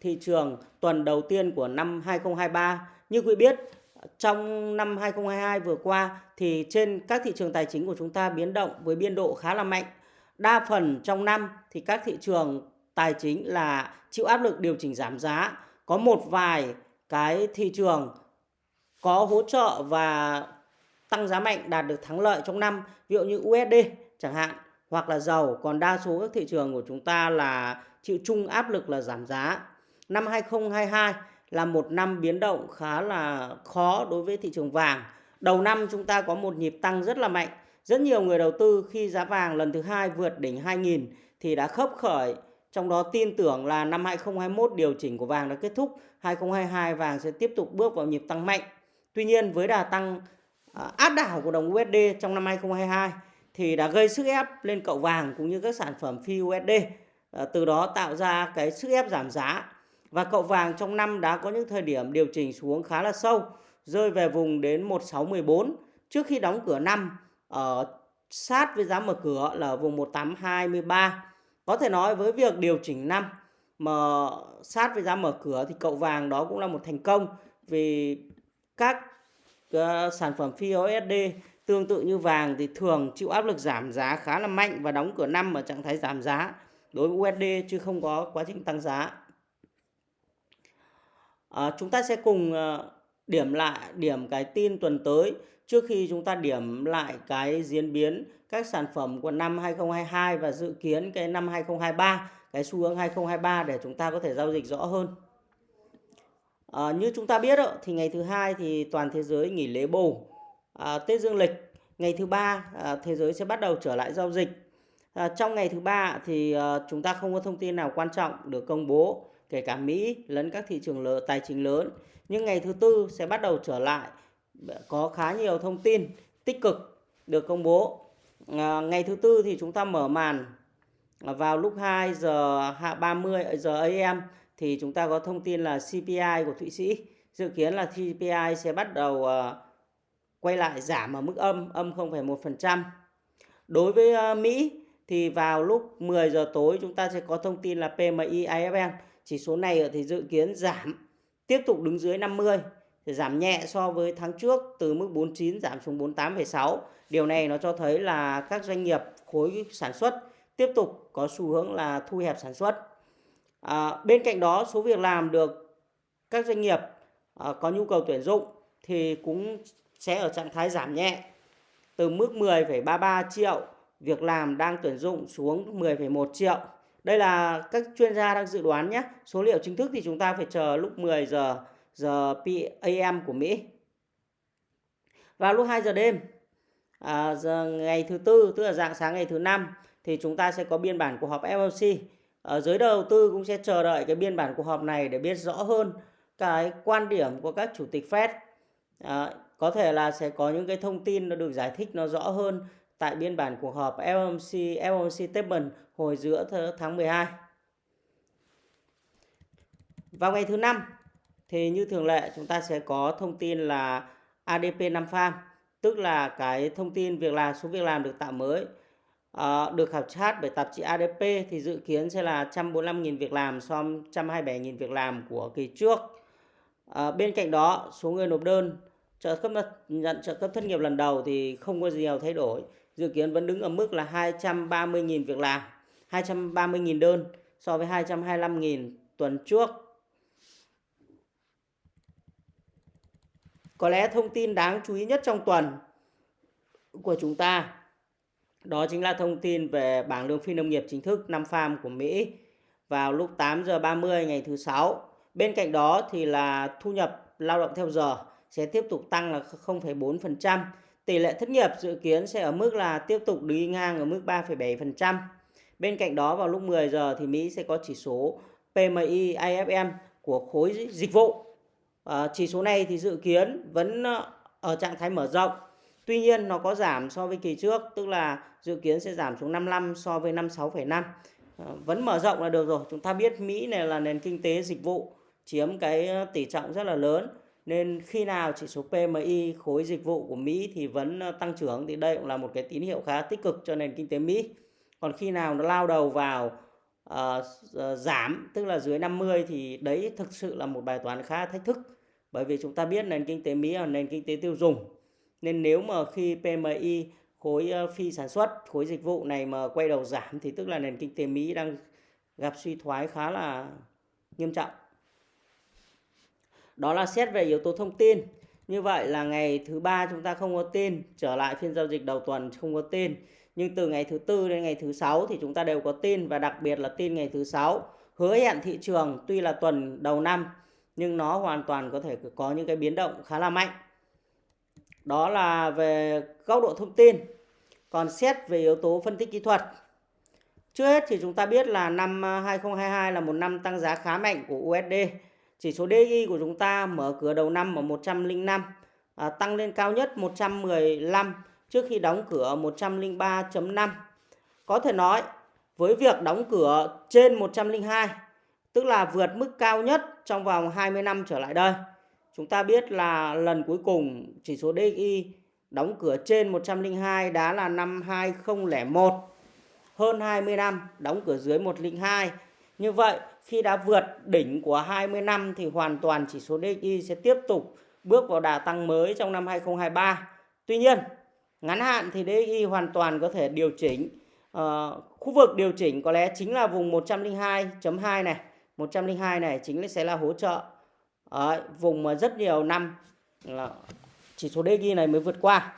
thị trường tuần đầu tiên của năm 2023. Như quý biết, trong năm 2022 vừa qua thì trên các thị trường tài chính của chúng ta biến động với biên độ khá là mạnh. Đa phần trong năm thì các thị trường tài chính là chịu áp lực điều chỉnh giảm giá. Có một vài cái thị trường có hỗ trợ và tăng giá mạnh đạt được thắng lợi trong năm, ví dụ như USD chẳng hạn hoặc là dầu, còn đa số các thị trường của chúng ta là chịu chung áp lực là giảm giá. Năm 2022 là một năm biến động khá là khó đối với thị trường vàng. Đầu năm chúng ta có một nhịp tăng rất là mạnh. Rất nhiều người đầu tư khi giá vàng lần thứ hai vượt đỉnh 2000 thì đã khớp khởi. Trong đó tin tưởng là năm 2021 điều chỉnh của vàng đã kết thúc. 2022 vàng sẽ tiếp tục bước vào nhịp tăng mạnh. Tuy nhiên với đà tăng à, áp đảo của đồng USD trong năm 2022 thì đã gây sức ép lên cậu vàng cũng như các sản phẩm phi USD. Ờ, từ đó tạo ra cái sức ép giảm giá và cậu vàng trong năm đã có những thời điểm điều chỉnh xuống khá là sâu, rơi về vùng đến 1614 trước khi đóng cửa năm ở sát với giá mở cửa là vùng 1823. Có thể nói với việc điều chỉnh năm mà sát với giá mở cửa thì cậu vàng đó cũng là một thành công vì các uh, sản phẩm phi USD tương tự như vàng thì thường chịu áp lực giảm giá khá là mạnh và đóng cửa năm ở trạng thái giảm giá đối với USD chứ không có quá trình tăng giá. À, chúng ta sẽ cùng à, điểm lại điểm cái tin tuần tới trước khi chúng ta điểm lại cái diễn biến các sản phẩm của năm 2022 và dự kiến cái năm 2023, cái xu hướng 2023 để chúng ta có thể giao dịch rõ hơn. À, như chúng ta biết thì ngày thứ hai thì toàn thế giới nghỉ lễ bầu à, Tết Dương lịch. Ngày thứ ba à, thế giới sẽ bắt đầu trở lại giao dịch. À, trong ngày thứ ba thì à, chúng ta không có thông tin nào quan trọng được công bố kể cả Mỹ lẫn các thị trường lớn, tài chính lớn. Nhưng ngày thứ tư sẽ bắt đầu trở lại có khá nhiều thông tin tích cực được công bố. À, ngày thứ tư thì chúng ta mở màn vào lúc 2 giờ 30 à, giờ AM thì chúng ta có thông tin là CPI của Thụy Sĩ dự kiến là CPI sẽ bắt đầu uh, quay lại giảm ở mức âm âm 0,1%. Đối với ờ, Mỹ thì vào lúc 10 giờ tối chúng ta sẽ có thông tin là PMI IFM chỉ số này thì dự kiến giảm tiếp tục đứng dưới 50 thì giảm nhẹ so với tháng trước từ mức 49 giảm xuống 48,6. Điều này nó cho thấy là các doanh nghiệp khối sản xuất tiếp tục có xu hướng là thu hẹp sản xuất. À, bên cạnh đó số việc làm được các doanh nghiệp à, có nhu cầu tuyển dụng thì cũng sẽ ở trạng thái giảm nhẹ từ mức 10,33 triệu việc làm đang tuyển dụng xuống 10,1 triệu. Đây là các chuyên gia đang dự đoán nhé. Số liệu chính thức thì chúng ta phải chờ lúc 10 giờ giờ PM của Mỹ. Vào lúc 2 giờ đêm à, giờ ngày thứ tư tức là dạng sáng ngày thứ năm thì chúng ta sẽ có biên bản cuộc họp FOMC. Ở giới đầu tư cũng sẽ chờ đợi cái biên bản cuộc họp này để biết rõ hơn cái quan điểm của các chủ tịch Fed. À, có thể là sẽ có những cái thông tin nó được giải thích nó rõ hơn tại biên bản cuộc họp FOMC FOMC statement hồi giữa tháng 12. Vào ngày thứ năm thì như thường lệ chúng ta sẽ có thông tin là ADP 5 farm tức là cái thông tin việc làm số việc làm được tạo mới à, được khảo sát bởi tạp chí ADP thì dự kiến sẽ là 145.000 việc làm so với 127.000 việc làm của kỳ trước. À, bên cạnh đó số người nộp đơn trợ cấp nhận trợ cấp thất nghiệp lần đầu thì không có gì nhiều thay đổi dự kiến vẫn đứng ở mức là 230.000 việc làm, 230.000 đơn so với 225.000 tuần trước. Có lẽ thông tin đáng chú ý nhất trong tuần của chúng ta đó chính là thông tin về bảng lương phi nông nghiệp chính thức năm farm của Mỹ vào lúc 8 giờ 30 ngày thứ sáu. Bên cạnh đó thì là thu nhập lao động theo giờ sẽ tiếp tục tăng là 0,4%. Tỷ lệ thất nghiệp dự kiến sẽ ở mức là tiếp tục đi ngang ở mức 3,7%. Bên cạnh đó vào lúc 10 giờ thì Mỹ sẽ có chỉ số PMI IFM của khối dịch vụ. À, chỉ số này thì dự kiến vẫn ờ, ở trạng thái mở rộng. Tuy nhiên nó có giảm so với kỳ trước, tức là dự kiến sẽ giảm xuống 55 so với 56,5. À, ờ, vẫn mở rộng là được rồi. Chúng ta biết Mỹ này là nền kinh tế dịch vụ chiếm cái tỷ trọng rất là lớn nên khi nào chỉ số PMI khối dịch vụ của Mỹ thì vẫn ờ, tăng trưởng thì đây cũng là một cái tín hiệu khá tích cực cho nền kinh tế Mỹ. Còn khi nào nó lao đầu vào uh, giảm tức là dưới 50 thì đấy thực sự là một bài toán khá thách thức. Bởi vì chúng ta biết nền kinh tế Mỹ là nền kinh tế tiêu dùng. Nên nếu mà khi PMI khối phi sản xuất khối dịch vụ này mà quay đầu giảm thì tức là nền kinh tế Mỹ đang gặp suy thoái khá là nghiêm trọng đó là xét về yếu tố thông tin. Như vậy là ngày thứ ba chúng ta không có tin, trở lại phiên giao dịch đầu tuần không có tin. Nhưng từ ngày thứ tư đến ngày thứ sáu thì chúng ta đều có tin và đặc biệt là tin ngày thứ sáu. Hứa hẹn thị trường tuy là tuần đầu năm, nhưng nó hoàn toàn có thể có những cái biến động khá là mạnh. Đó là về góc độ thông tin. Còn xét về yếu tố phân tích kỹ thuật. Trước hết thì chúng ta biết là năm à, 2022 là một năm tăng giá khá mạnh của USD chỉ số DI của chúng ta mở cửa đầu năm ở 105 à, tăng lên cao nhất 115 trước khi đóng cửa 103.5 có thể nói với việc đóng cửa trên 102 tức là vượt mức cao nhất trong vòng 20 năm trở lại đây chúng ta biết là lần cuối cùng chỉ số DI đóng cửa trên 102 đã là năm 2001 hơn 20 năm đóng cửa dưới 102 như vậy khi đã vượt đỉnh của 20 năm thì hoàn toàn chỉ số DXY sẽ tiếp tục bước vào đà tăng mới trong năm 2023. Tuy nhiên, ngắn hạn thì DXY hoàn toàn có thể điều chỉnh. Uh, khu vực điều chỉnh có lẽ chính là vùng 102.2 này. 102 này chính sẽ là hỗ trợ. Đấy, vùng mà rất nhiều năm là chỉ số DXY này mới vượt qua.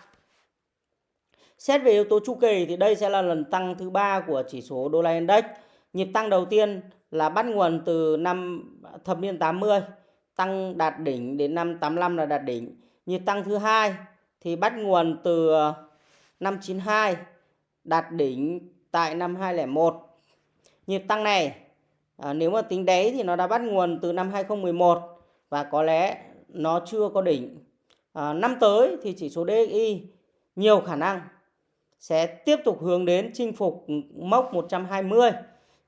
Xét về yếu tố chu kỳ thì đây sẽ là lần tăng thứ ba của chỉ số đô la index. Nhịp tăng đầu tiên là bắt nguồn từ năm thập niên 80 tăng đạt đỉnh đến năm 85 là đạt đỉnh. Nhịp tăng thứ hai thì bắt nguồn từ ờ, năm 92 đạt đỉnh tại năm 2001 Nhịp tăng này à, nếu mà tính đấy thì nó đã bắt nguồn từ năm 2011 và có lẽ nó chưa có đỉnh. À, năm tới thì chỉ số DXY nhiều khả năng sẽ tiếp tục hướng đến chinh phục mốc 120.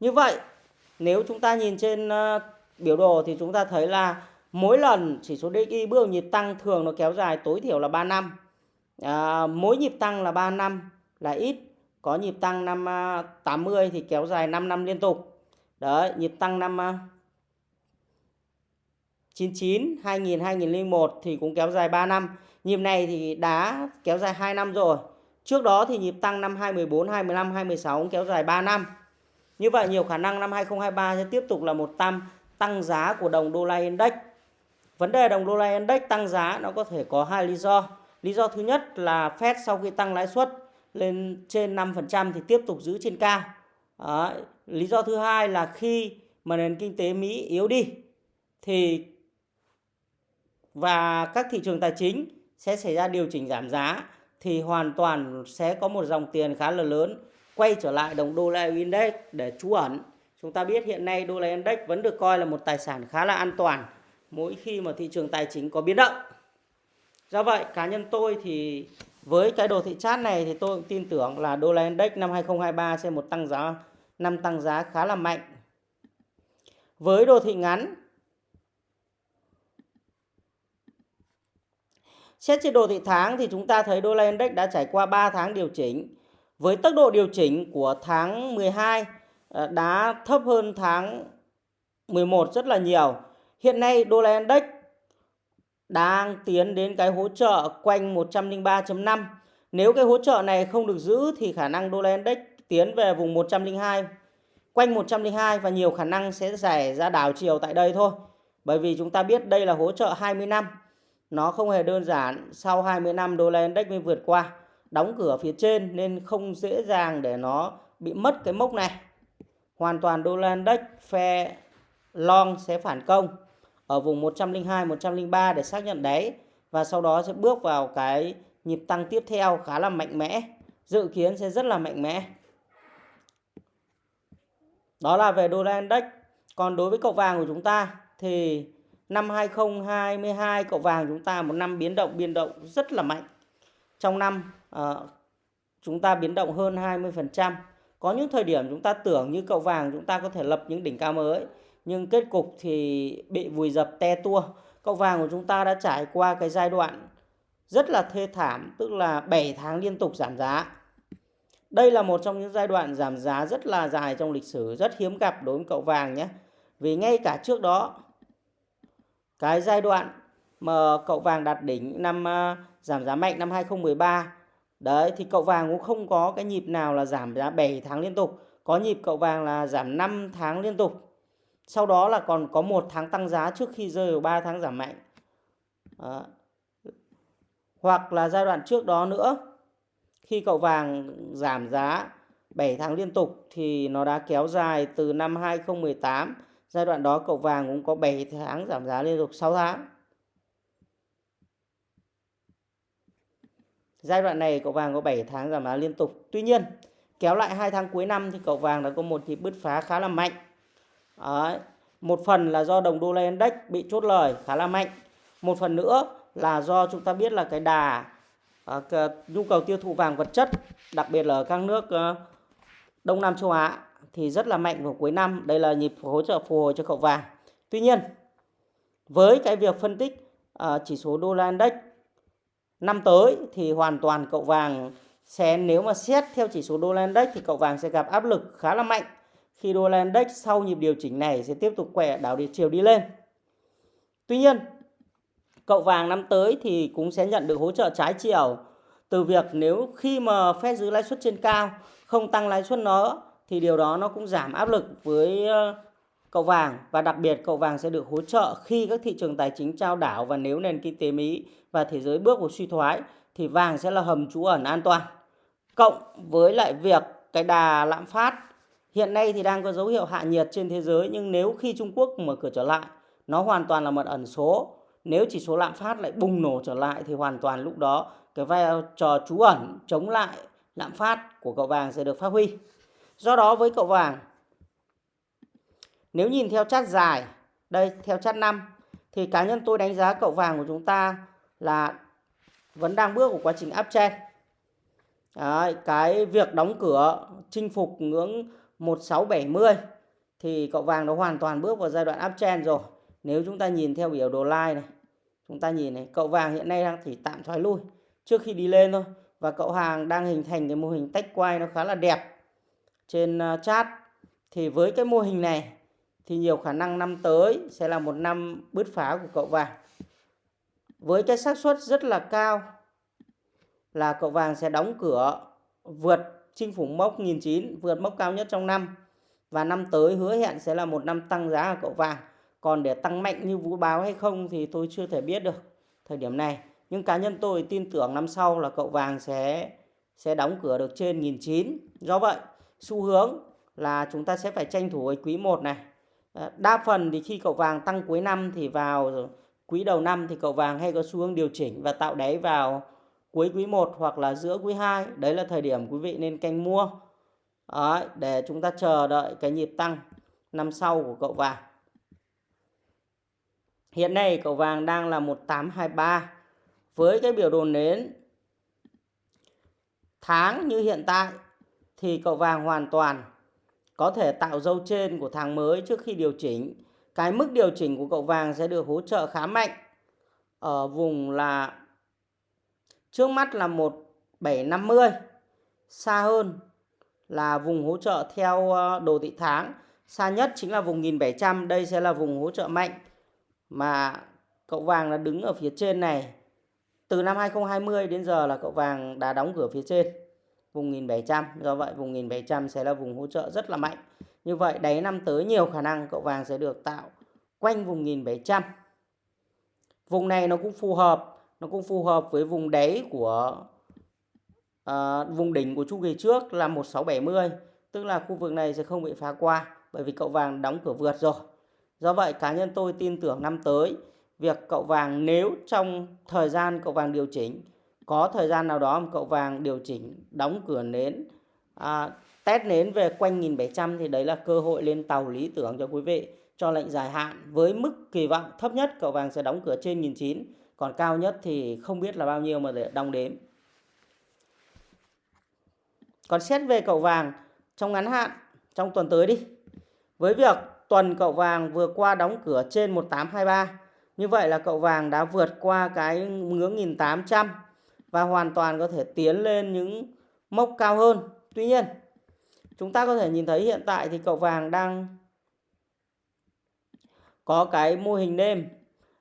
Như vậy nếu chúng ta nhìn trên ờ, biểu đồ thì chúng ta thấy là mỗi lần chỉ số DXY bước nhịp tăng thường nó kéo dài tối thiểu là 3 năm. À, mỗi nhịp tăng là 3 năm là ít. Có nhịp tăng năm ờ, 80 thì kéo dài 5 năm liên tục. Đấy, nhịp tăng năm 99, 2000, 2001 thì cũng kéo dài 3 năm. Nhịp này thì đã kéo dài 2 năm rồi. Trước đó thì nhịp tăng năm 2014, 2015, 2016 cũng kéo dài 3 năm. Như vậy, nhiều khả năng năm 2023 sẽ tiếp tục là một tăng tăng giá của đồng đô la index. Vấn đề đồng đô la index tăng giá nó có thể có hai lý do. Lý do thứ nhất là Fed sau khi tăng lãi suất lên trên 5% thì tiếp tục giữ trên cao. Đó. Lý do thứ hai là khi mà nền kinh tế Mỹ yếu đi thì và các thị trường tài chính sẽ xảy ra điều chỉnh giảm giá thì hoàn toàn sẽ có một dòng tiền khá là lớn quay trở lại đồng đô la index để trú ẩn. Chúng ta biết hiện nay đô la index vẫn được coi là một tài sản khá là an toàn mỗi khi mà thị trường tài chính có biến động. Do vậy, cá nhân tôi thì với cái đồ thị chart này thì tôi cũng tin tưởng là đô la index năm 2023 sẽ một tăng giá năm tăng giá khá là mạnh. Với đồ thị ngắn Xét trên đồ thị tháng thì chúng ta thấy đô la index đã trải qua 3 tháng điều chỉnh với tốc độ điều chỉnh của tháng 12 ờ, đã thấp hơn tháng 11 rất là nhiều. Hiện nay đô la index đang tiến đến cái hỗ trợ quanh 103.5. Nếu cái hỗ trợ này không được giữ thì khả năng đô la index tiến về vùng 102 quanh 102 và nhiều khả năng sẽ xảy ra đảo chiều tại đây thôi. Bởi vì chúng ta biết đây là hỗ trợ 20 năm. Nó không hề đơn giản, sau 20 năm đô la index mới vượt qua đóng cửa phía trên nên không dễ dàng để nó bị mất cái mốc này. Hoàn toàn đô la index phe long sẽ phản công ở vùng 102 103 để xác nhận đáy và sau đó sẽ bước vào cái nhịp tăng tiếp theo khá là mạnh mẽ, dự kiến sẽ rất là mạnh mẽ. Đó là về đô la index. Còn đối với cậu vàng của chúng ta thì năm 2022 cậu vàng chúng ta một năm biến động biến động rất là mạnh. Trong năm Ờ, chúng ta biến động hơn 20%. Có những thời điểm chúng ta tưởng như cậu vàng chúng ta có thể lập những đỉnh cao mới nhưng kết cục thì bị vùi dập te tua. Cậu vàng của chúng ta đã trải qua cái giai đoạn rất là thê thảm tức là 7 tháng liên tục giảm giá. Đây là một trong những giai đoạn giảm giá rất là dài trong lịch sử, rất hiếm gặp đối với cậu vàng nhé. Vì ngay cả trước đó, cái giai đoạn mà cậu vàng đạt đỉnh năm ờ, giảm giá mạnh năm 2013, đấy, thì cậu vàng cũng không có cái nhịp nào là giảm giá 7 tháng liên tục. Có nhịp cậu vàng là giảm 5 tháng liên tục. Sau đó là còn có một tháng tăng giá trước khi rơi vào 3 tháng giảm mạnh. Đó. Hoặc là giai đoạn trước đó nữa, khi cậu vàng giảm giá 7 tháng liên tục thì nó đã kéo dài từ năm 2018 giai đoạn đó cậu vàng cũng có 7 tháng giảm giá liên tục 6 tháng giai đoạn này cậu vàng có 7 tháng giảm giá liên tục. Tuy nhiên kéo lại hai tháng cuối năm thì cậu vàng đã có một nhịp bứt phá khá là mạnh. Đấy. một phần là do đồng đô la index bị chốt lời khá là mạnh. Một phần nữa là do chúng ta biết là cái đà à, nhu cầu tiêu thụ vàng vật chất đặc biệt là ở các nước uh, Đông Nam châu Á thì rất là mạnh vào cuối năm. Đây là nhịp hỗ trợ phù hồi cho cậu vàng. Tuy nhiên với cái việc phân tích uh, chỉ số đô la index năm tới thì hoàn toàn cậu vàng sẽ nếu mà xét theo chỉ số đô la index thì cậu vàng sẽ gặp áp lực khá là mạnh khi đô la index sau nhịp điều chỉnh này sẽ tiếp tục quẹ đảo đi chiều đi lên. Tuy nhiên, cậu vàng năm tới thì cũng sẽ nhận được hỗ trợ trái chiều từ việc nếu khi mà Fed giữ lãi suất trên cao không tăng lãi suất nó thì điều đó nó cũng giảm áp lực với cậu vàng, và đặc biệt cậu vàng sẽ được hỗ trợ khi các thị trường tài chính trao đảo và nếu nền kinh tế Mỹ và thế giới bước vào suy thoái, thì vàng sẽ là hầm trú ẩn an toàn. Cộng với lại việc cái đà lạm phát hiện nay thì đang có dấu hiệu hạ nhiệt trên thế giới, nhưng nếu khi Trung Quốc mở cửa trở lại, nó hoàn toàn là một ẩn số. Nếu chỉ số lạm phát lại bùng nổ trở lại thì hoàn toàn lúc đó cái vai trò trú ẩn chống lại lạm phát của cậu vàng sẽ được phát huy. Do đó với cậu vàng nếu nhìn theo chart dài, đây theo chart 5 thì cá nhân tôi đánh giá cậu vàng của chúng ta là vẫn đang bước của quá trình uptrend. Đấy, cái việc đóng cửa chinh phục ngưỡng 1670 thì cậu vàng nó hoàn toàn bước vào giai đoạn uptrend rồi. Nếu chúng ta nhìn theo biểu đồ line này, chúng ta nhìn này, cậu vàng hiện nay đang chỉ tạm thoái lui trước khi đi lên thôi và cậu hàng đang hình thành cái mô hình tách quay nó khá là đẹp trên chat chart. Thì với cái mô hình này thì nhiều khả năng năm tới sẽ là một năm bứt phá của cậu vàng. Với cái xác suất rất là cao là cậu vàng sẽ đóng cửa vượt chinh phục mốc 1.900, vượt mốc cao nhất trong năm. Và năm tới hứa hẹn sẽ là một năm tăng giá của cậu vàng. Còn để tăng mạnh như vũ báo hay không thì tôi chưa thể biết được thời điểm này. Nhưng cá nhân tôi tin tưởng năm sau là cậu vàng sẽ sẽ đóng cửa được trên 1.900. Do vậy, xu hướng là chúng ta sẽ phải tranh thủ với quý 1 này Ờ, đa phần thì khi cậu vàng tăng cuối năm thì vào quý đầu năm thì cậu vàng hay có xu hướng điều chỉnh và tạo đáy vào cuối quý 1 hoặc là giữa quý 2. Đấy là thời điểm quý vị nên canh mua. Đấy, để chúng ta chờ đợi cái nhịp tăng năm sau của cậu vàng. Hiện nay cậu vàng đang là 1823 với cái biểu đồ nến tháng như hiện tại thì cậu vàng hoàn toàn có thể tạo dấu trên của tháng mới trước khi điều chỉnh. Cái mức điều chỉnh của cậu vàng sẽ được hỗ trợ khá mạnh ở vùng là trước mắt là 1750, xa hơn là vùng hỗ trợ theo ờ, đồ thị tháng, xa nhất chính là vùng 1700, đây sẽ là vùng hỗ trợ mạnh mà cậu vàng là đứng ở phía trên này. Từ năm 2020 đến giờ là cậu vàng đã đóng cửa phía trên vùng 1700 do vậy vùng 1700 sẽ là vùng hỗ trợ rất là mạnh. Như vậy đáy năm tới nhiều khả năng cậu vàng sẽ được tạo quanh vùng 1700 vùng này nó cũng phù hợp nó cũng phù hợp với vùng đáy của à, vùng đỉnh của chu kỳ trước là 1670 tức là khu vực này sẽ không bị phá qua bởi vì cậu vàng đóng cửa vượt rồi. Do vậy cá nhân tôi tin tưởng năm tới việc cậu vàng nếu trong thời gian cậu vàng điều chỉnh có thời gian nào đó cậu vàng điều chỉnh đóng cửa nến à, test nến về quanh 1700 thì đấy là cơ hội lên tàu lý tưởng cho quý vị cho lệnh dài hạn. Với mức kỳ vọng thấp nhất cậu vàng sẽ đóng cửa trên 1900 còn cao nhất thì không biết là bao nhiêu mà để đong đếm. Còn xét về cậu vàng trong ngắn hạn trong tuần tới đi. Với việc tuần cậu vàng vừa qua đóng cửa trên 1823 như vậy là cậu vàng đã vượt qua cái ngưỡng 1800 và hoàn toàn có thể tiến lên những mốc cao hơn Tuy nhiên, chúng ta có thể nhìn thấy hiện tại thì cậu vàng đang có cái mô hình nêm.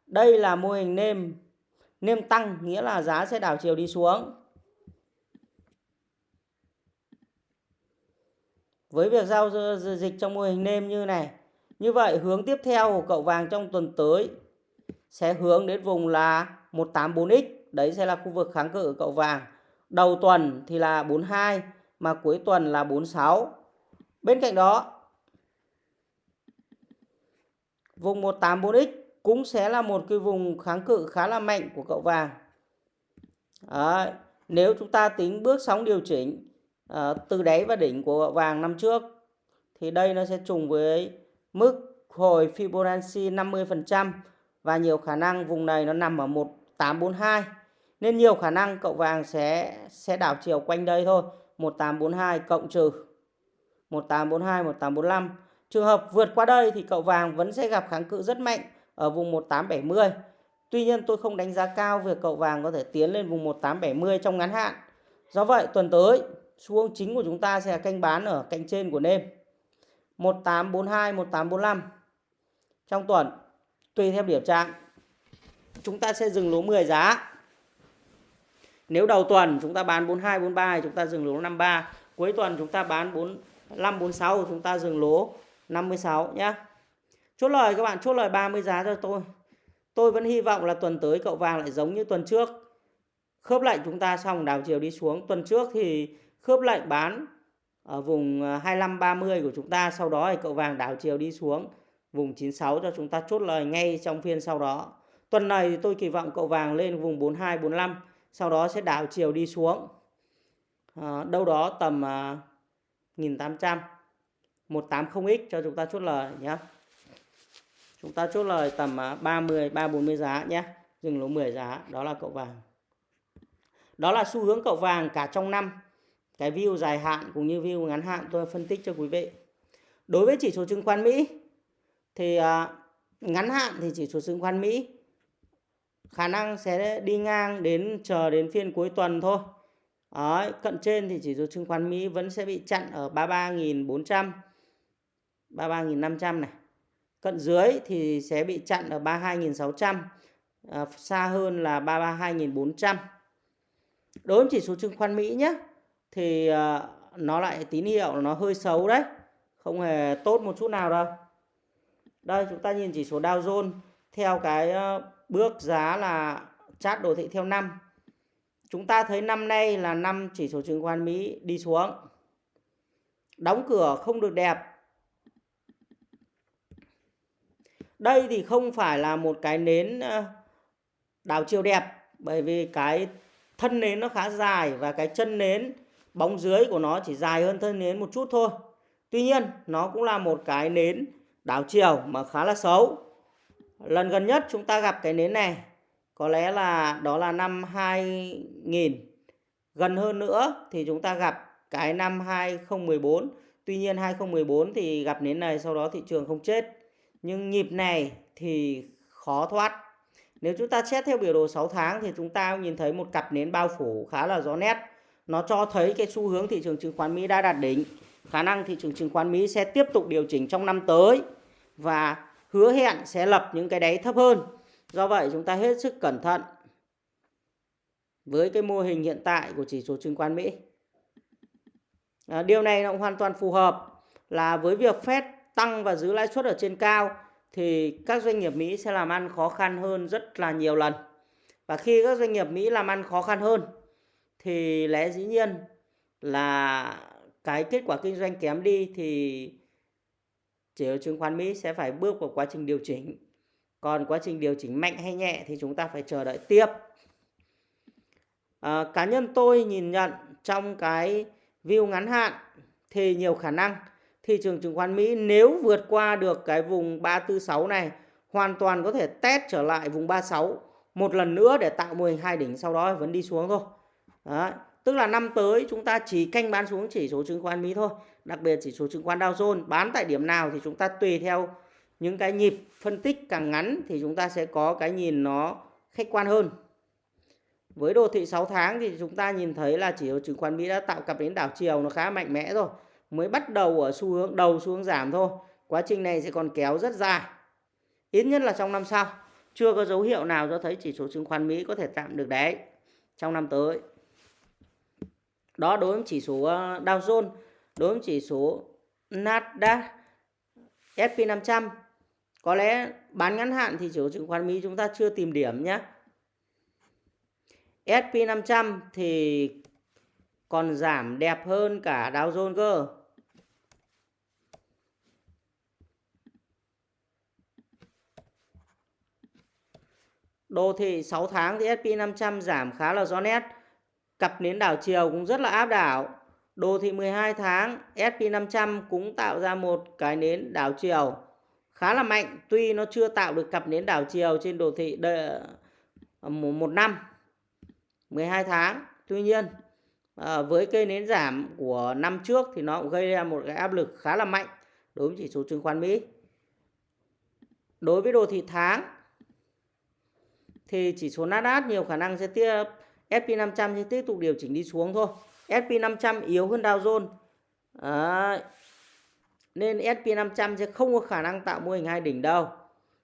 Đây là mô hình nêm nêm tăng nghĩa là giá sẽ đảo chiều đi xuống. Với việc giao dịch trong mô hình nêm như này, như vậy hướng tiếp theo của cậu vàng trong tuần tới sẽ hướng đến vùng là 184x, đấy sẽ là khu vực kháng cự cậu vàng. Đầu tuần thì là 42 mà cuối tuần là 46. Bên cạnh đó, vùng 184x cũng sẽ là một cái vùng kháng cự khá là mạnh của cậu vàng. Đấy. Nếu chúng ta tính bước sóng điều chỉnh à, từ đáy và đỉnh của cậu vàng năm trước thì đây nó sẽ trùng với mức hồi Fibonacci 50% và nhiều khả năng vùng này nó nằm ở 1842 nên nhiều khả năng cậu vàng sẽ sẽ đảo chiều quanh đây thôi. 1842 cộng trừ 1842 1845 trường hợp vượt qua đây thì cậu vàng vẫn sẽ gặp kháng cự rất mạnh ở vùng 1870 Tuy nhiên tôi không đánh giá cao việc cậu vàng có thể tiến lên vùng 1870 trong ngắn hạn. Do vậy, tuần tới, xu hướng chính của chúng ta sẽ là canh bán ở cạnh trên của nêm 1842 1845 trong tuần, tùy theo điểm trạng, chúng ta sẽ dừng lỗ 10 giá nếu đầu tuần chúng ta bán 42 43 thì chúng ta dừng lỗ 53 cuối tuần chúng ta bán 45 46 chúng ta dừng lỗ 56 nhé chốt lời các bạn, chốt lời 30 giá cho tôi. Tôi vẫn hy vọng là tuần tới cậu vàng lại giống như tuần trước. Khớp lệnh chúng ta xong đảo chiều đi xuống. Tuần trước thì khớp lệnh bán ở vùng à, 25 30 của chúng ta. Sau đó thì cậu vàng đảo chiều đi xuống vùng 96 cho chúng ta chốt lời ngay trong phiên sau đó. Tuần này thì tôi kỳ vọng cậu vàng lên vùng 42 45 sau đó sẽ đảo chiều đi xuống. À, đâu đó tầm à, 1800 180x cho chúng ta chốt lời nhé. Chúng ta chốt lời tầm à, 30 340 giá nhé. Dừng lỗ 10 giá, đó là cậu vàng. Đó là xu hướng cậu vàng cả trong năm. Cái view dài hạn cũng như view ngắn hạn tôi phân tích cho quý vị. Đối với chỉ số chứng khoán Mỹ thì à, ngắn hạn thì chỉ số chứng khoán Mỹ khả năng sẽ đi ngang đến chờ đến phiên cuối tuần thôi. Đấy, cận trên thì chỉ số chứng khoán Mỹ vẫn sẽ bị chặn ở 33.400 33.500 này. Cận dưới thì sẽ bị chặn ở 32.600 à, xa hơn là 32.400. Đối với chỉ số chứng khoán Mỹ nhé thì à, nó lại tín hiệu nó hơi xấu đấy. Không hề tốt một chút nào đâu. Đây chúng ta nhìn chỉ số Dow Jones theo cái ờ, bước giá là chart đồ thị theo năm. Chúng ta thấy năm nay là năm chỉ số chứng khoán Mỹ đi xuống. Đóng cửa không được đẹp. Đây thì không phải là một cái nến đảo chiều đẹp, bởi vì cái thân nến nó khá dài và cái chân nến, bóng dưới của nó chỉ dài hơn thân nến một chút thôi. Tuy nhiên, nó cũng là một cái nến đảo chiều mà khá là xấu. Lần gần nhất chúng ta gặp cái nến này, có lẽ là, đó là năm 2000. Gần hơn nữa thì chúng ta gặp cái năm 2014. Tuy nhiên 2014 thì gặp nến này, sau đó thị trường không chết. Nhưng nhịp này thì khó thoát. Nếu chúng ta xét theo biểu đồ 6 tháng thì chúng ta nhìn thấy một cặp nến bao phủ khá là rõ nét. Nó cho thấy cái xu hướng thị trường chứng khoán Mỹ đã đạt đỉnh. Khả năng thị trường chứng khoán Mỹ sẽ tiếp tục điều chỉnh trong năm tới và hứa hẹn sẽ lập những cái đáy thấp hơn. Do vậy chúng ta hết sức cẩn thận với cái mô hình hiện tại của chỉ số chứng khoán Mỹ. À, điều này cũng hoàn toàn phù hợp là với việc Fed tăng và giữ lãi suất ở trên cao thì các doanh nghiệp Mỹ sẽ làm ăn khó khăn hơn rất là nhiều lần. Và khi các doanh nghiệp Mỹ làm ăn khó khăn hơn thì lẽ dĩ nhiên là cái kết quả kinh doanh kém đi thì chỉ số chứng khoán Mỹ sẽ phải bước vào quá trình điều chỉnh. Còn quá trình điều chỉnh mạnh hay nhẹ thì chúng ta phải chờ đợi tiếp. À, cá nhân tôi nhìn nhận trong cái view ngắn hạn thì nhiều khả năng thị trường chứng khoán Mỹ nếu vượt qua được cái vùng 346 này hoàn toàn có thể test trở lại vùng 36 một lần nữa để tạo mô hình hai đỉnh sau đó vẫn đi xuống thôi. Đó. Tức là năm tới chúng ta chỉ canh bán xuống chỉ số chứng khoán Mỹ thôi. Đặc biệt chỉ số chứng khoán Dow Jones bán tại điểm nào thì chúng ta tùy theo những cái nhịp phân tích càng ngắn thì chúng ta sẽ có cái nhìn nó khách quan hơn. với đồ thị 6 tháng thì chúng ta nhìn thấy là chỉ số chứng khoán Mỹ đã tạo cặp đến đảo chiều nó khá mạnh mẽ rồi. Mới bắt đầu ở xu hướng đầu xu hướng giảm thôi. Quá trình này sẽ còn kéo rất dài. Ít nhất là trong năm sau. Chưa có dấu hiệu nào cho thấy chỉ số chứng khoán Mỹ có thể tạm được đáy trong năm tới. Đó đối với chỉ số ờ, Dow Jones, đối với chỉ số Nasdaq, S&P 500. Có lẽ bán ngắn hạn thì chỉ số chứng khoán Mỹ chúng ta chưa tìm điểm nhé. S&P 500 thì còn giảm đẹp hơn cả Dow Jones cơ. Đồ thị 6 tháng thì S&P 500 giảm khá là rõ nét. Cặp nến đảo chiều cũng rất là áp đảo. Đồ thị 12 tháng S&P 500 cũng tạo ra một cái nến đảo chiều khá là mạnh. Tuy nó chưa tạo được cặp nến đảo chiều trên đồ thị đợi, ờ, một năm 12 tháng. Tuy nhiên ờ, với cây nến giảm của năm trước thì nó cũng gây ra một cái áp lực khá là mạnh đối với chỉ số chứng khoán Mỹ. Đối với đồ thị tháng thì chỉ số Nasdaq nhiều khả năng sẽ tiếp S&P 500 sẽ tiếp tục điều chỉnh đi xuống thôi. S&P 500 yếu hơn Dow Jones. À, nên S&P 500 sẽ không có khả năng tạo mô hình hai đỉnh đâu.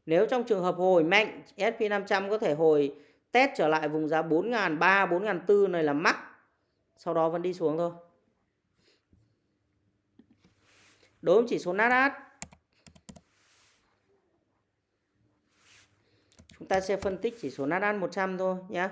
Nếu trong trường hợp hồi mạnh, S&P 500 có thể hồi test trở lại vùng giá 4.300, 4.400 này là mắc. Sau đó vẫn đi xuống thôi. Đối với chỉ số Nasdaq Chúng ta sẽ phân tích chỉ số Nasdaq 100 thôi nhé.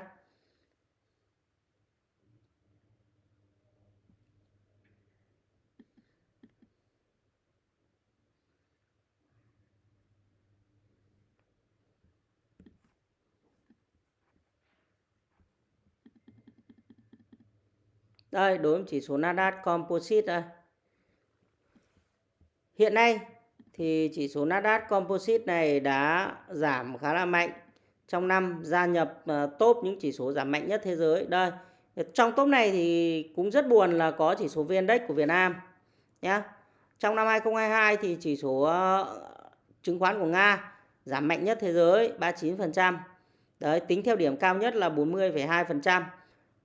Đây, đối với chỉ số Nasdaq Composite đây. Hiện nay thì chỉ số Nasdaq Composite này đã giảm khá là mạnh trong năm gia nhập ờ, top những chỉ số giảm mạnh nhất thế giới. Đây, trong top này thì cũng rất buồn là có chỉ số VN-Index của Việt Nam nhé. Trong năm 2022 thì chỉ số ờ, chứng khoán của Nga giảm mạnh nhất thế giới 39%. Đấy, tính theo điểm cao nhất là 40,2%.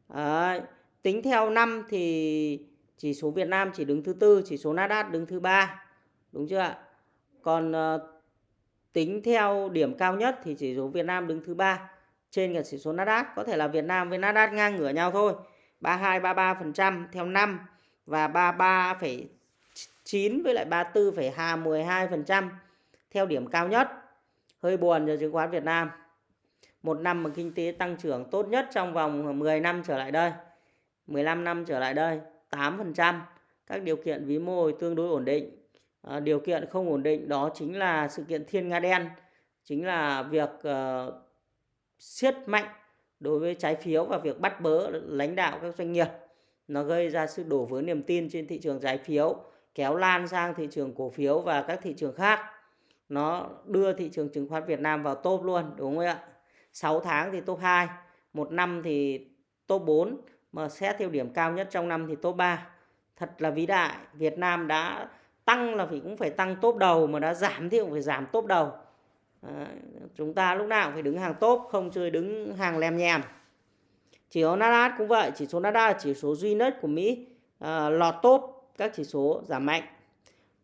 Đấy, tính theo năm thì chỉ số Việt Nam chỉ đứng thứ tư, chỉ số Nasdaq đứng thứ ba. Đúng chưa ạ? Còn uh, tính theo điểm cao nhất thì chỉ số Việt Nam đứng thứ ba trên cả chỉ số Nasdaq. Có thể là Việt Nam với Nasdaq ngang ngửa nhau thôi. 32 33% theo năm và 33,9 với lại 34,12% theo điểm cao nhất. Hơi buồn cho chứng khoán Việt Nam. Một năm mà kinh tế tăng trưởng tốt nhất trong vòng 10 năm trở lại đây. 15 năm trở lại đây, 8%. Các điều kiện vĩ mô tương đối ổn định. À, điều kiện không ổn định đó chính là sự kiện thiên nga đen, chính là việc uh, siết mạnh đối với trái phiếu và việc bắt bớ lãnh đạo các doanh nghiệp. Nó gây ra sự đổ vỡ niềm tin trên thị trường trái phiếu, kéo lan sang thị trường cổ phiếu và các thị trường khác. Nó đưa thị trường chứng khoán Việt Nam vào top luôn, đúng không ạ? 6 tháng thì top 2, một năm thì top 4, mà xét theo điểm cao nhất trong năm thì top 3. Thật là vĩ đại, Việt Nam đã tăng là phải cũng phải tăng top đầu mà đã giảm thì cũng phải giảm top đầu. À, chúng ta lúc nào cũng phải đứng hàng top không chơi đứng hàng lem nhèm. Chỉ số Nasdaq cũng vậy chỉ số Nasdaq là chỉ số duy nhất của Mỹ à, lọt top các chỉ số giảm mạnh.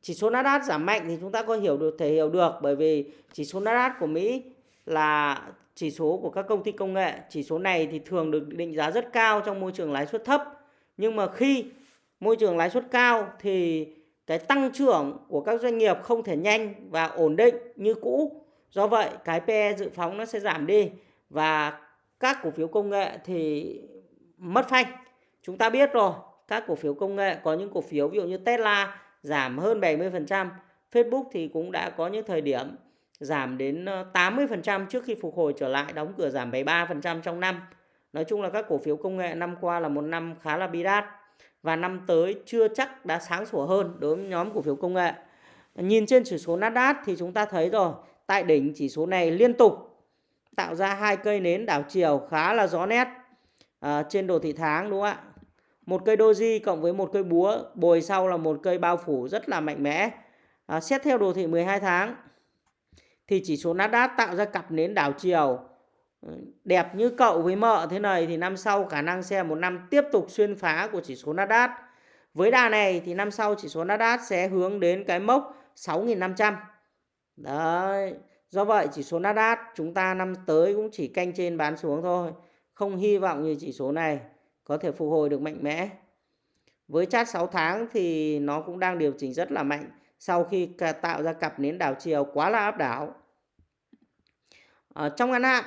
Chỉ số Nasdaq giảm mạnh thì chúng ta có hiểu được thể hiểu được bởi vì chỉ số Nasdaq của Mỹ là chỉ số của các công ty công nghệ chỉ số này thì thường được định giá rất cao trong môi trường lãi suất thấp nhưng mà khi môi trường lãi suất cao thì cái tăng trưởng của các doanh nghiệp không thể nhanh và ổn định như cũ. Do vậy cái PE dự phóng nó sẽ giảm đi và các cổ phiếu công nghệ thì mất phanh. Chúng ta biết rồi, các cổ phiếu công nghệ có những cổ phiếu ví dụ như Tesla giảm hơn 70%, Facebook thì cũng đã có những thời điểm giảm đến ờ, 80% trước khi phục hồi trở lại đóng cửa giảm 73% trong năm. Nói chung là các cổ phiếu công nghệ năm qua là một năm khá là bi đát và năm tới chưa chắc đã sáng sủa hơn đối với nhóm cổ phiếu công nghệ. Nhìn trên chỉ số Nasdaq thì chúng ta thấy rồi, tại đỉnh chỉ số này liên tục tạo ra hai cây nến đảo chiều khá là rõ nét à, trên đồ thị tháng đúng không ạ? Một cây doji cộng với một cây búa, bồi sau là một cây bao phủ rất là mạnh mẽ. À, xét theo đồ thị 12 tháng thì chỉ số Nasdaq tạo ra cặp nến đảo chiều ừ, đẹp như cậu với mợ thế này thì năm sau khả năng sẽ một năm tiếp tục xuyên phá của chỉ số Nasdaq. Với đà này thì năm sau chỉ số Nasdaq sẽ hướng đến cái mốc 6.500. Đấy. Do vậy chỉ số Nasdaq chúng ta năm tới cũng chỉ canh trên bán xuống thôi. Không hy vọng như chỉ số này có thể phục hồi được mạnh mẽ. Với chart 6 tháng thì nó cũng đang điều chỉnh rất là mạnh sau khi tạo ra cặp nến đảo chiều quá là áp đảo. Ở trong ngắn hạn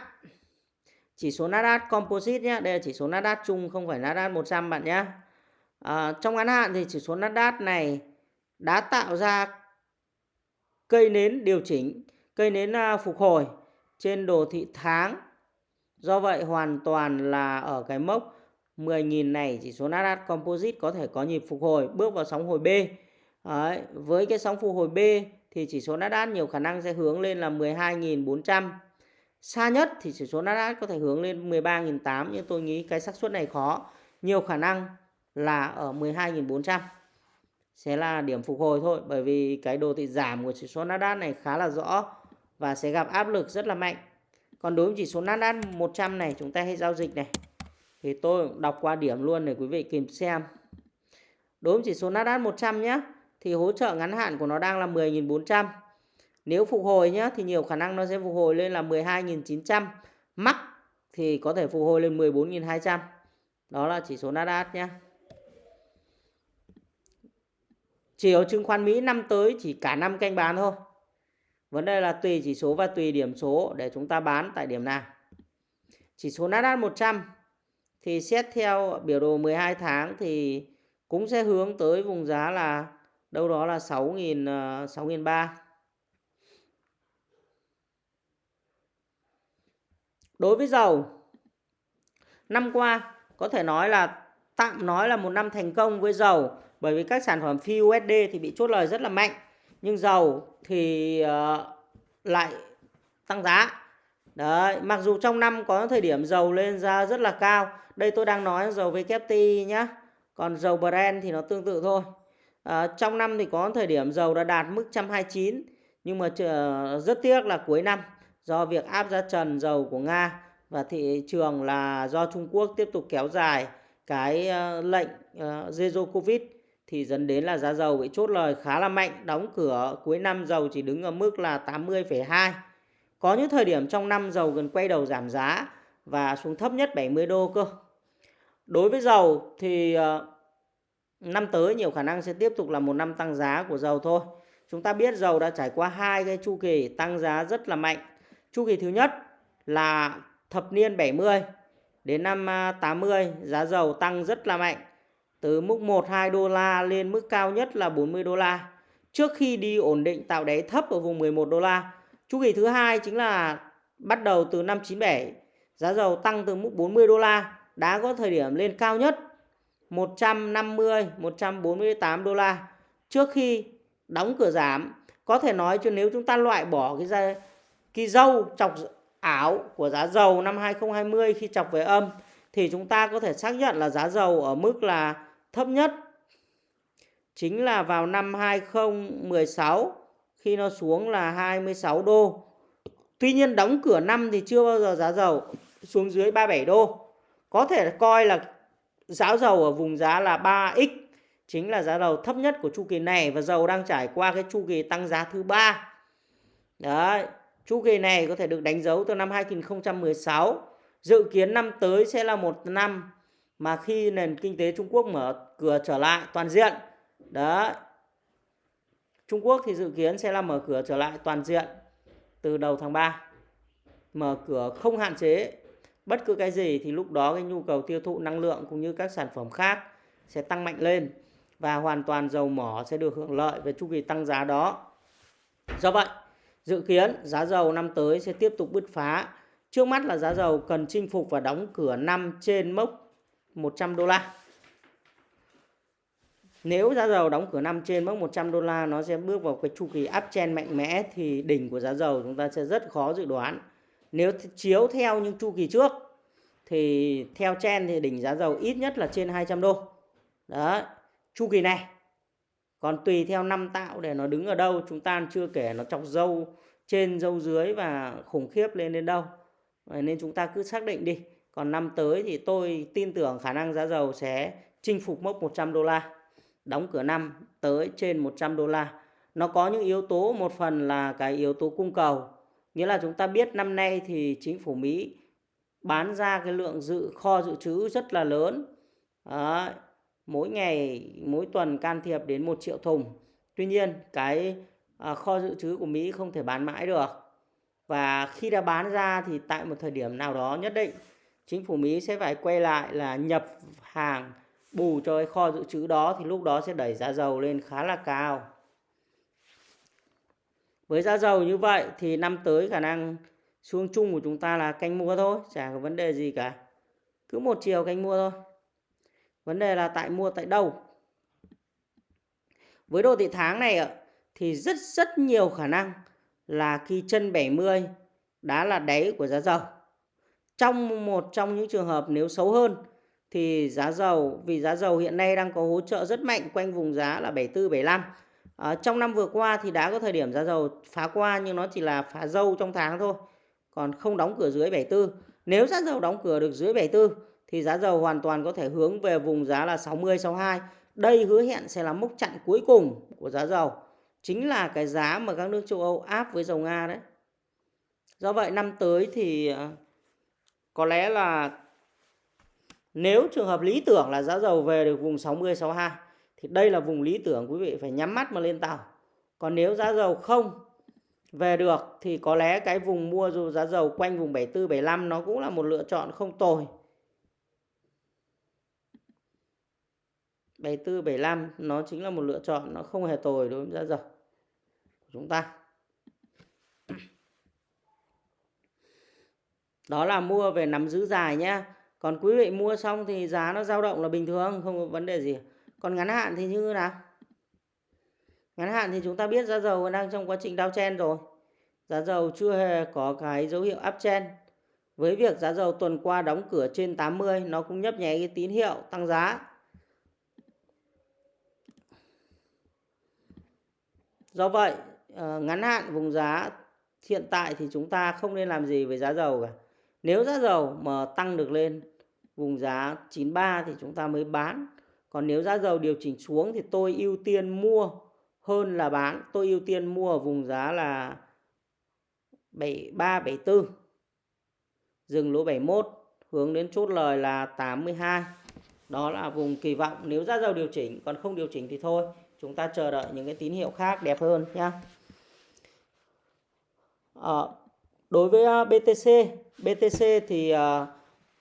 chỉ số Nasdaq Composite nhé, đây là chỉ số Nasdaq chung không phải Nasdaq 100 bạn nhé. À, trong ngắn hạn thì chỉ số Nasdaq này đã tạo ra cây nến điều chỉnh, cây nến à, phục hồi trên đồ thị tháng. Do vậy hoàn toàn là ở cái mốc 10.000 này chỉ số Nasdaq Composite có thể có nhịp phục hồi bước vào sóng hồi B. Đấy, với cái sóng phục hồi B thì chỉ số Nasdaq nhiều khả năng sẽ hướng lên là 12.400 Xa nhất thì chỉ số Nasdaq có thể hướng lên 13.800 nhưng tôi nghĩ cái xác suất này khó. Nhiều khả năng là ở 12.400 sẽ là điểm phục hồi thôi bởi vì cái đồ thị giảm của chỉ số Nasdaq này khá là rõ và sẽ gặp áp lực rất là mạnh. Còn đối với chỉ số Nasdaq 100 này chúng ta hay giao dịch này thì tôi đọc qua điểm luôn để quý vị kịp xem. Đối với chỉ số Nasdaq 100 nhé thì hỗ trợ ngắn hạn của nó đang là 10.400 nếu phục hồi nhé thì nhiều khả năng nó sẽ phục hồi lên là 12.900. Mắc thì có thể phục hồi lên 14.200. Đó là chỉ số Nasdaq nhé. Chiều chứng khoán Mỹ năm tới chỉ cả năm canh bán thôi. Vấn đề là tùy chỉ số và tùy điểm số để chúng ta bán tại điểm nào. Chỉ số Nasdaq 100 thì xét theo biểu đồ 12 tháng thì cũng sẽ hướng tới vùng giá là đâu đó là 6.000 6.300. Ờ, Đối với dầu, năm qua có thể nói là tạm nói là một năm thành công với dầu bởi vì các sản phẩm phi USD thì bị chốt lời rất là mạnh nhưng dầu thì uh, lại tăng giá. Đấy, mặc dù trong năm có thời điểm dầu lên ra rất là cao. Đây tôi đang nói dầu WTI nhá. Còn dầu Brent thì nó tương tự thôi. À, trong năm thì có thời điểm dầu đã đạt mức 129 nhưng mà rất tiếc là cuối năm do việc áp giá trần dầu của Nga và thị trường là do Trung Quốc tiếp tục kéo dài cái ờ, lệnh ờ, Zero Covid thì dẫn đến là giá dầu bị chốt lời khá là mạnh, đóng cửa cuối năm dầu chỉ đứng ở mức là 80,2. Có những thời điểm trong năm dầu gần quay đầu giảm giá và xuống thấp nhất 70 đô cơ. Đối với dầu thì năm tới nhiều khả năng sẽ tiếp tục là một năm tăng giá của dầu thôi. Chúng ta biết dầu đã trải qua hai cái chu kỳ tăng giá rất là mạnh Chu kỳ thứ nhất là thập niên 70 đến năm à, 80 giá dầu tăng rất là mạnh, từ mức 1-2 đô la lên mức cao nhất là 40 đô la trước khi đi ổn định tạo đáy thấp ở vùng 11 đô la. Chu kỳ thứ hai chính là bắt đầu từ năm 97 giá dầu tăng từ mức 40 đô la, đã có thời điểm lên cao nhất 150 148 đô la trước khi đóng cửa giảm, có thể nói cho nếu chúng ta loại bỏ cái ra cái dâu chọc ảo của giá dầu năm 2020 khi chọc về âm, thì chúng ta có thể xác nhận là giá dầu ở mức là thấp nhất chính là vào năm 2016 khi nó xuống là 26 đô. Tuy nhiên đóng cửa năm thì chưa bao giờ giá dầu xuống dưới 37 đô. Có thể coi là giá dầu ở vùng giá là 3x chính là giá dầu thấp nhất của chu kỳ này và dầu đang trải qua cái chu kỳ tăng giá thứ ba. Đấy, Chu kỳ này có thể được đánh dấu từ năm 2016. Dự kiến năm tới sẽ là một năm mà khi nền kinh tế Trung Quốc mở cửa trở lại toàn diện. Đó. Trung Quốc thì dự kiến sẽ là mở cửa trở lại toàn diện từ đầu tháng 3. Mở cửa không hạn chế bất cứ cái gì thì lúc đó cái nhu cầu tiêu thụ năng lượng cũng như các sản phẩm khác sẽ tăng mạnh lên và hoàn toàn dầu mỏ sẽ được hưởng lợi về chu kỳ tăng giá đó. Do vậy, Dự kiến giá dầu năm tới sẽ tiếp tục bứt phá. Trước mắt là giá dầu cần chinh phục và đóng cửa năm trên mốc 100 đô la. Nếu giá dầu đóng cửa năm trên mốc 100 đô la nó sẽ bước vào cái chu kỳ uptrend mạnh mẽ thì đỉnh của giá dầu chúng ta sẽ rất khó dự đoán. Nếu chiếu theo những chu kỳ trước thì theo Chen thì đỉnh giá dầu ít nhất là trên 200 đô. Đó, chu kỳ này. Còn tùy theo năm tạo để nó đứng ở đâu chúng ta chưa kể nó chọc dâu trên dâu dưới và khủng khiếp lên đến đâu. Nên chúng ta cứ xác định đi. Còn năm tới thì tôi tin tưởng khả năng giá dầu sẽ chinh phục mốc 100 đô la. Đóng cửa năm tới trên 100 đô la. Nó có những yếu tố một phần là cái yếu tố cung cầu nghĩa là chúng ta biết năm nay thì chính phủ Mỹ bán ra cái lượng dự kho dự trữ rất là lớn. Đấy, mỗi ngày mỗi tuần can thiệp đến một triệu thùng. Tuy nhiên cái à, kho dự trữ của Mỹ không thể bán mãi được. Và khi đã bán ra thì tại một thời điểm nào đó nhất định chính phủ Mỹ sẽ phải quay lại là nhập hàng bù cho cái kho dự trữ đó thì lúc đó sẽ đẩy giá dầu lên khá là cao với giá dầu như vậy thì năm tới khả năng xuống chung của chúng ta là canh mua thôi, chả có vấn đề gì cả. Cứ một chiều canh mua thôi. Vấn đề là tại mua, tại đâu. Với đồ thị tháng này thì rất rất nhiều khả năng là khi chân 70 đã là đáy của giá dầu. Trong một trong những trường hợp nếu xấu hơn thì giá dầu, vì giá dầu hiện nay đang có hỗ trợ rất mạnh quanh vùng giá là 74 75 à, trong năm vừa qua thì đã có thời điểm giá dầu phá qua nhưng nó chỉ là phá dâu trong tháng thôi còn không đóng cửa dưới 74 nếu giá dầu đóng cửa được dưới 74 thì giá dầu hoàn toàn có thể hướng về vùng giá là 60 62 đây hứa hẹn sẽ là mốc chặn cuối cùng của giá dầu chính là cái giá mà các nước châu Âu áp với dầu Nga đấy. Do vậy năm tới thì ờ, có lẽ là nếu trường hợp lý tưởng là giá dầu về được vùng 60 62 thì đây là vùng lý tưởng quý vị phải nhắm mắt mà lên tàu. Còn nếu giá dầu không về được thì có lẽ cái vùng mua dù giá dầu quanh vùng 74 75 nó cũng là một lựa chọn không tồi. 74 75 nó chính là một lựa chọn nó không hề tồi đối với giá dầu của chúng ta. Đó là mua về nắm giữ dài nhé. Còn quý vị mua xong thì giá nó dao động là bình thường, không có vấn đề gì. Còn ngắn hạn thì như nào? Ngắn hạn thì chúng ta biết giá dầu đang trong quá trình downtrend rồi. Giá dầu chưa hề có cái dấu hiệu uptrend. Với việc giá dầu tuần qua đóng cửa trên 80 nó cũng nhấp nháy cái tín hiệu tăng giá. Do vậy, ờ, ngắn hạn vùng giá hiện tại thì chúng ta không nên làm gì với giá dầu cả. Nếu giá dầu mà tăng được lên vùng giá 93 thì chúng ta mới bán. Còn nếu giá dầu điều chỉnh xuống thì tôi ưu tiên mua hơn là bán. Tôi ưu tiên mua ở vùng giá là 73, 74. Dừng lỗ 71, hướng đến chốt lời là 82. Đó là vùng kỳ vọng nếu giá dầu điều chỉnh, còn không điều chỉnh thì thôi. Chúng ta chờ đợi những cái tín hiệu khác đẹp hơn nhé. À, ờ, đối với à, BTC, BTC thì uh,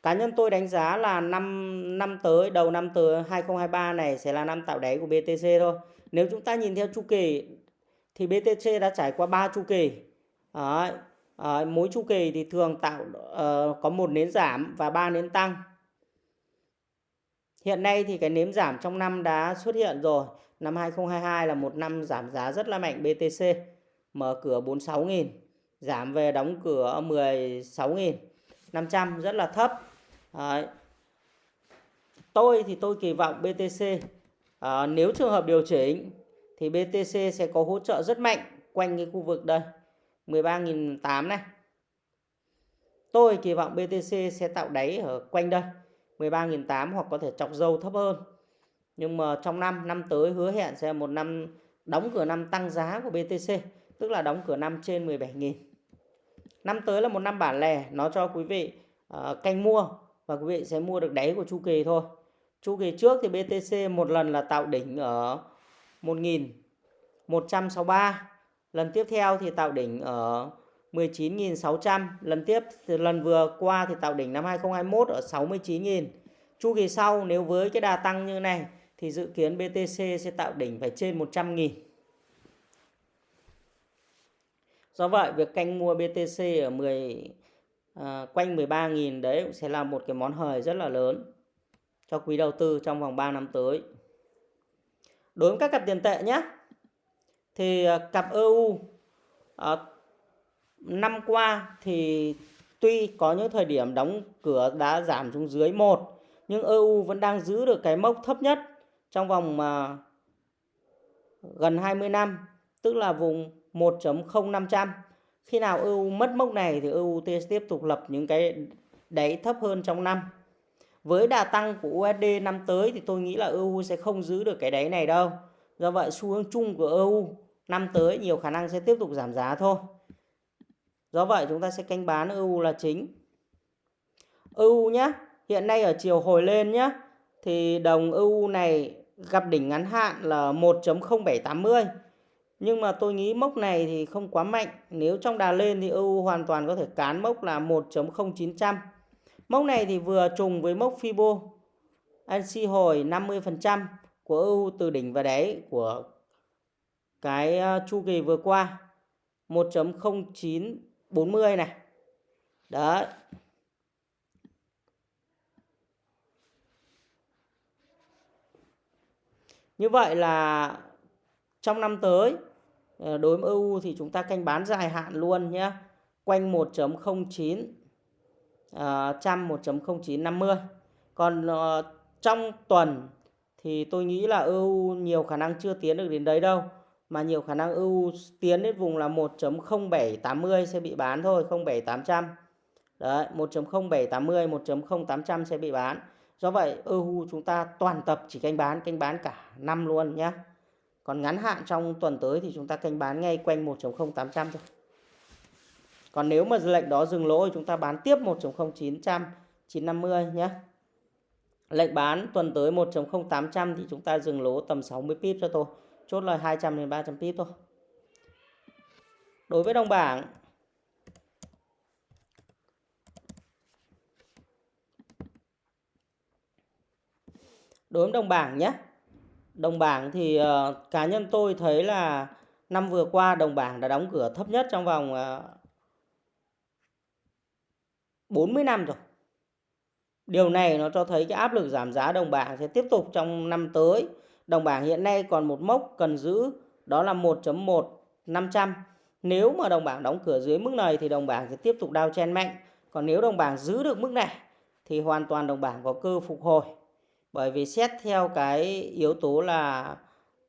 cá nhân tôi đánh giá là năm năm tới đầu năm tới 2023 này sẽ là năm tạo đáy của BTC thôi. Nếu chúng ta nhìn theo chu kỳ thì BTC đã trải qua 3 chu kỳ. Đấy. À, mỗi chu kỳ thì thường tạo uh, có một nến giảm và ba nến tăng. Hiện nay thì cái nến giảm trong năm đã xuất hiện rồi. Năm 2022 là một năm giảm giá rất là mạnh BTC. Mở cửa 46.000, giảm về đóng cửa 16.500 rất là thấp. Đấy. Tôi thì tôi kỳ vọng BTC à, nếu trường hợp điều chỉnh thì BTC sẽ có hỗ trợ rất mạnh quanh cái khu vực đây 13.800 này. Tôi kỳ vọng BTC sẽ tạo đáy ở quanh đây 13.800 hoặc có thể chọc dâu thấp hơn. Nhưng mà trong năm năm tới hứa hẹn sẽ một năm đóng cửa năm tăng giá của BTC, tức là đóng cửa năm trên 17.000. Năm tới là một năm bản lẻ, nó cho quý vị uh, canh mua và quý vị sẽ mua được đáy của chu kỳ thôi. Chu kỳ trước thì BTC một lần là tạo đỉnh ở 1163, lần tiếp theo thì tạo đỉnh ở 19.600, lần tiếp lần vừa qua thì tạo đỉnh năm 2021 ở 69.000. Chu kỳ sau nếu với cái đà tăng như này thì dự kiến BTC sẽ tạo đỉnh phải trên 100.000. Do vậy việc canh mua BTC ở 10 à, quanh 13.000 đấy cũng sẽ là một cái món hời rất là lớn cho quý đầu tư trong vòng 3 năm tới. Đối với các cặp tiền tệ nhé. Thì ờ, cặp EU à, ờ, năm qua thì tuy có những thời điểm đóng cửa đã giảm xuống dưới 1 nhưng EU vẫn đang giữ được cái mốc thấp nhất trong vòng à, gần 20 năm tức là vùng 1.0500 khi nào EU mất mốc này thì EU sẽ tiếp tục lập những cái đáy thấp hơn trong năm. Với đà tăng của USD năm tới thì tôi nghĩ là EU sẽ không giữ được cái đáy này đâu. Do vậy xu hướng chung của EU năm tới nhiều khả năng sẽ tiếp tục giảm giá thôi. Do vậy chúng ta sẽ canh bán EU là chính. EU nhé, hiện nay ở chiều hồi lên nhé, thì đồng EU này gặp đỉnh ngắn hạn là 1.0780. Nhưng mà tôi nghĩ mốc này thì không quá mạnh. Nếu trong đà lên thì EU hoàn toàn có thể cán mốc là 1.0900. Mốc này thì vừa trùng với mốc Fibo NC hồi 50% của EU từ đỉnh và đáy của cái ờ, chu kỳ vừa qua 1.0940 này. Đấy. Như vậy là trong năm tới Ờ, đối với EU thì chúng ta canh bán dài hạn luôn nhé. Quanh 1.09 uh, ờ, trăm 1.0950. Còn uh, trong tuần thì tôi nghĩ là EU nhiều khả năng chưa tiến được đến đấy đâu mà nhiều khả năng EU tiến đến vùng là 1.0780 sẽ bị bán thôi 07800 đấy 1.0780 1.0800 sẽ bị bán do vậy EU chúng ta toàn tập chỉ canh bán canh bán cả năm luôn nhé còn ngắn hạn trong tuần tới thì chúng ta canh bán ngay quanh 1.0800 thôi. Còn nếu mà lệnh đó dừng lỗ thì chúng ta bán tiếp 1.0900 950 nhé. Lệnh bán tuần tới 1.0800 thì chúng ta dừng lỗ tầm 60 pip cho tôi. Chốt lời 200 đến 300 pip thôi. Đối với đồng bảng, đối với đồng bảng nhé đồng bảng thì uh, cá nhân tôi thấy là năm vừa qua đồng bảng đã đóng cửa thấp nhất trong vòng ờ, uh, 40 năm rồi. Điều này nó cho thấy cái áp lực giảm giá đồng bảng sẽ tiếp tục trong năm tới. Đồng bảng hiện nay còn một mốc cần giữ đó là 1.1500 nếu mà đồng bảng đóng cửa dưới mức này thì đồng bảng sẽ tiếp tục đao chen mạnh. Còn nếu đồng bảng giữ được mức này thì hoàn toàn đồng bảng có cơ phục hồi bởi vì xét theo cái yếu tố là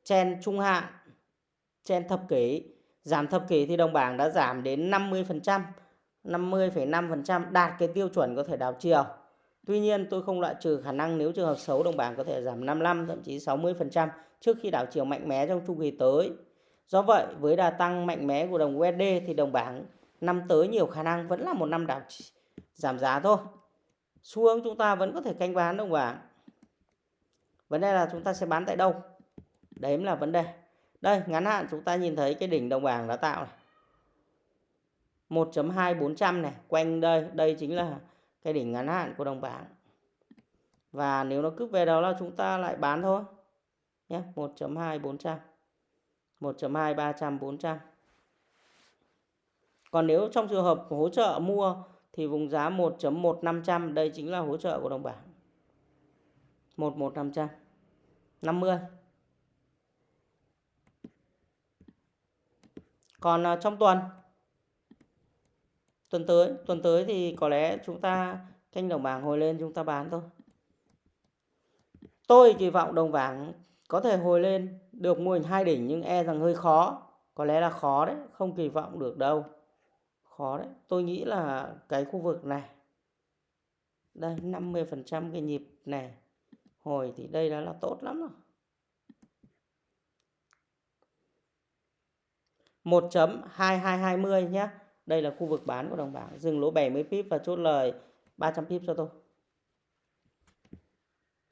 chen trung hạn chen thập kỷ giảm thập kỷ thì đồng bảng đã giảm đến 50% 50,5% đạt cái tiêu chuẩn có thể đảo chiều Tuy nhiên tôi không loại trừ khả năng nếu trường hợp xấu đồng bảng có thể giảm 55 thậm chí 60% trước khi đảo chiều mạnh mẽ trong chu kỳ tới. Do vậy với đà tăng mạnh mẽ của đồng USD thì đồng bảng năm tới nhiều khả năng vẫn là một năm đảo giảm giá thôi. Xu hướng chúng ta vẫn có thể canh bán đồng bảng. Vấn đề là chúng ta sẽ bán tại đâu? Đấy là vấn đề. Đây, ngắn hạn chúng ta nhìn thấy cái đỉnh đồng bảng đã tạo này. 1.2400 này, quanh đây, đây chính là cái đỉnh ngắn hạn của đồng bảng và nếu nó cứ về đó là chúng ta lại bán thôi nhé 1.2400 1.2300 400 còn nếu trong trường hợp hỗ trợ mua thì vùng giá 1.1500 đây chính là hỗ trợ của đồng bảng 11 500 50 còn à, trong tuần? Tuần tới tuần tới thì có lẽ chúng ta canh đồng bảng hồi lên chúng ta bán thôi. Tôi kỳ vọng đồng bảng có thể hồi lên được mô hình hai đỉnh nhưng e rằng hơi khó. Có lẽ là khó đấy, không kỳ vọng được đâu. Khó đấy. Tôi nghĩ là cái khu vực này. Đây 50 phần trăm cái nhịp này hồi thì đây đã là tốt lắm rồi 1.2220 nhé đây là khu vực bán của đồng bảng. Dừng lỗ 70 pip và chốt lời 300 pip cho tôi.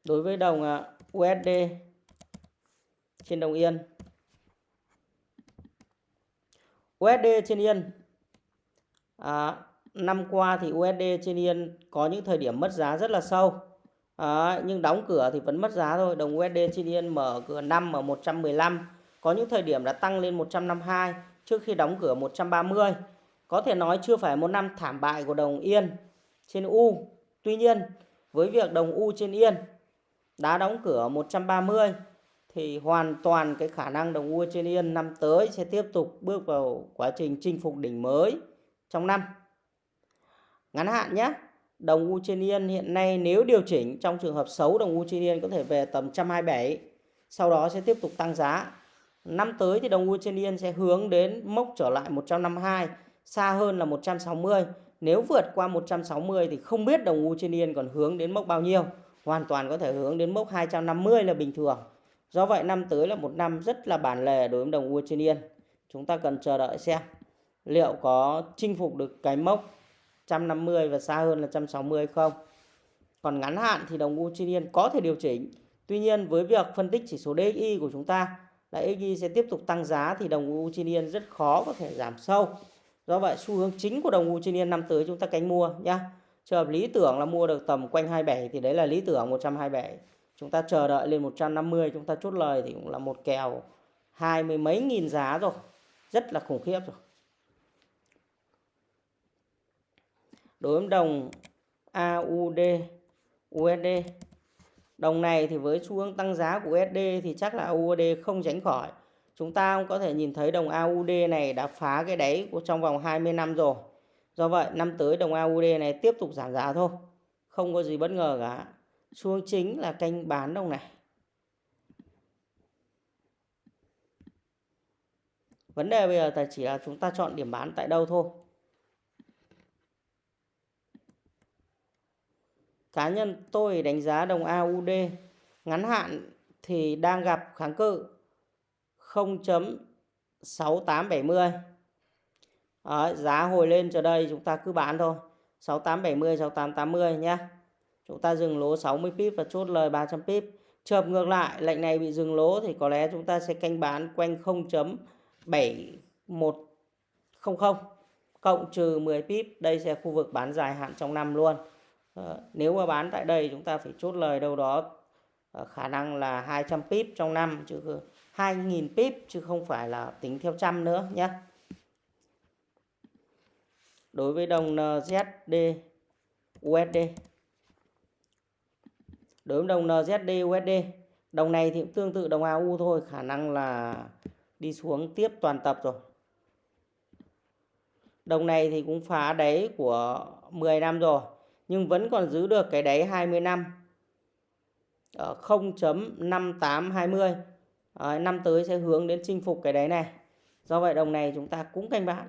Đối với đồng à, USD trên đồng Yên. USD trên Yên. À, năm qua thì USD trên Yên có những thời điểm mất giá rất là sâu. À, nhưng đóng cửa thì vẫn mất giá thôi. Đồng USD trên Yên mở cửa năm ở 115. Có những thời điểm đã tăng lên 152 trước khi đóng cửa 130 có thể nói chưa phải một năm thảm bại của đồng Yên trên U. Tuy nhiên, với việc đồng U trên Yên đã đóng cửa 130 thì hoàn toàn cái khả năng đồng U trên Yên năm tới sẽ tiếp tục bước vào quá trình chinh phục đỉnh mới trong năm. Ngắn hạn nhé, đồng U trên Yên hiện nay nếu điều chỉnh trong trường hợp xấu đồng U trên Yên có thể về tầm 127, sau đó sẽ tiếp tục tăng giá. Năm tới thì đồng U trên Yên sẽ hướng đến mốc trở lại 152 xa hơn là 160. Nếu vượt qua 160 thì không biết đồng U trên yên còn hướng đến mốc bao nhiêu. Hoàn toàn có thể hướng đến mốc 250 là bình thường. Do vậy năm tới là một năm rất là bản lề đối với đồng U trên yên. Chúng ta cần chờ đợi xem liệu có chinh phục được cái mốc 150 và xa hơn là 160 không. Còn ngắn hạn thì đồng Uchinian có thể điều chỉnh. Tuy nhiên, với việc phân tích chỉ số DXY của chúng ta, là XY sẽ tiếp tục tăng giá thì đồng Uchinian rất khó có thể giảm sâu. Do vậy, xu hướng chính của đồng Uchinian năm tới chúng ta cánh mua nhé. Trường hợp lý tưởng là mua được tầm quanh 27 thì đấy là lý tưởng 127. Chúng ta chờ đợi lên 150 chúng ta chốt lời thì cũng là một kèo hai mươi mấy nghìn giá rồi. Rất là khủng khiếp rồi. Đối với đồng AUD USD Đồng này thì với xu hướng tăng giá của USD thì chắc là AUD không tránh khỏi. Chúng ta cũng có thể nhìn thấy đồng AUD này đã phá cái đáy của trong vòng 20 năm rồi. Do vậy, năm tới đồng AUD này tiếp tục giảm giá thôi. Không có gì bất ngờ cả. Xu hướng chính là canh bán đồng này. Vấn đề bây giờ là chỉ là chúng ta chọn điểm bán tại đâu thôi. Cá nhân tôi đánh giá đồng AUD ngắn hạn thì đang gặp kháng cự 0.6870. Đấy, giá hồi lên cho đây chúng ta cứ bán thôi. 6870 6880 nhé. Chúng ta dừng lỗ 60 pip và chốt lời 300 pip. Chợp ngược lại, lệnh này bị dừng lỗ thì có lẽ chúng ta sẽ canh bán quanh 0.7100 cộng trừ 10 pip. Đây sẽ khu vực bán dài hạn trong năm luôn. Ờ, nếu mà bán tại đây chúng ta phải chốt lời đâu đó ờ, khả năng là 200 pip trong năm, chứ 2.000 pip, chứ không phải là tính theo trăm nữa nhé. Đối với đồng NZD USD Đối với đồng NZD USD Đồng này thì cũng tương tự đồng AU thôi, Khả năng là đi xuống tiếp toàn tập rồi. Đồng này thì cũng phá đáy của 10 năm rồi nhưng vẫn còn giữ được cái đáy 20 năm. Ở 0.5820 à, năm tới sẽ hướng đến chinh phục cái đáy này. Do vậy đồng này chúng ta cũng canh bán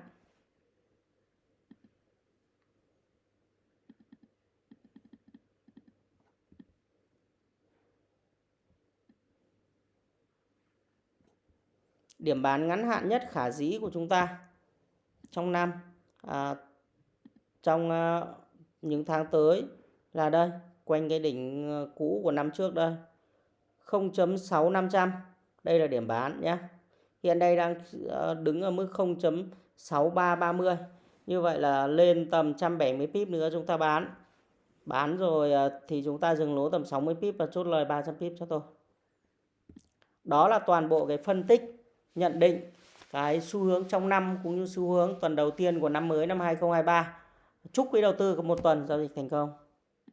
điểm bán ngắn hạn nhất khả dĩ của chúng ta trong năm à, trong à, những tháng tới là đây, quanh cái đỉnh ờ, cũ của năm trước đây. 0.6500 đây là điểm bán nhé hiện đây đang ờ, đứng ở mức 0.6330 như vậy là lên tầm 170 pip nữa chúng ta bán. Bán rồi ờ, thì chúng ta dừng lỗ tầm 60 pip và chốt lời 300 pip cho tôi. Đó là toàn bộ cái phân tích, nhận định cái xu hướng trong năm cũng như xu hướng tuần đầu tiên của năm mới, năm 2023 Chúc quý đầu tư có một tuần giao dịch thành công.